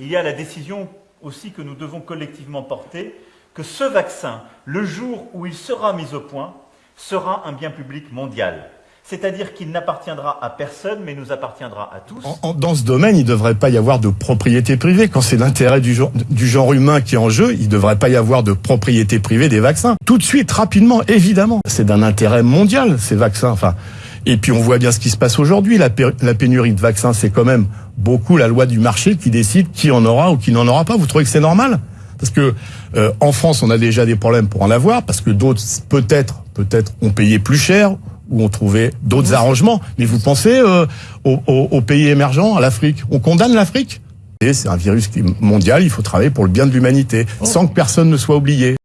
il y a la décision aussi que nous devons collectivement porter, que ce vaccin, le jour où il sera mis au point, sera un bien public mondial. C'est-à-dire qu'il n'appartiendra à personne, mais nous appartiendra à tous. Dans ce domaine, il ne devrait pas y avoir de propriété privée. Quand c'est l'intérêt du, du genre humain qui est en jeu, il ne devrait pas y avoir de propriété privée des vaccins. Tout de suite, rapidement, évidemment. C'est d'un intérêt mondial, ces vaccins. Enfin, et puis on voit bien ce qui se passe aujourd'hui. La, pé- la pénurie de vaccins, c'est quand même beaucoup la loi du marché qui décide qui en aura ou qui n'en aura pas. Vous trouvez que c'est normal? Parce que euh, en France, on a déjà des problèmes pour en avoir, parce que d'autres, peut-être, peut-être, ont payé plus cher ou ont trouvé d'autres arrangements. Mais vous pensez euh, aux, aux- aux pays émergents, à l'Afrique? On condamne l'Afrique? Et c'est un virus qui est mondial, il faut travailler pour le bien de l'humanité, sans que personne ne soit oublié.